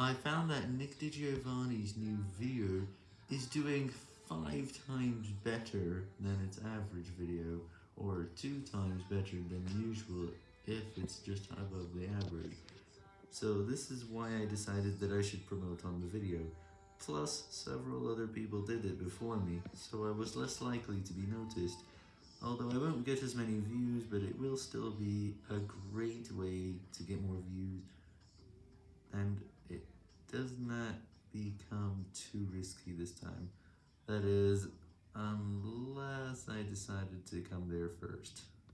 I found that Nick DiGiovanni's new video is doing 5 times better than its average video, or 2 times better than usual if it's just above the average. So this is why I decided that I should promote on the video. Plus, several other people did it before me, so I was less likely to be noticed. Although I won't get as many views, but it will still be a great way to get more views, does not become too risky this time. That is, unless I decided to come there first.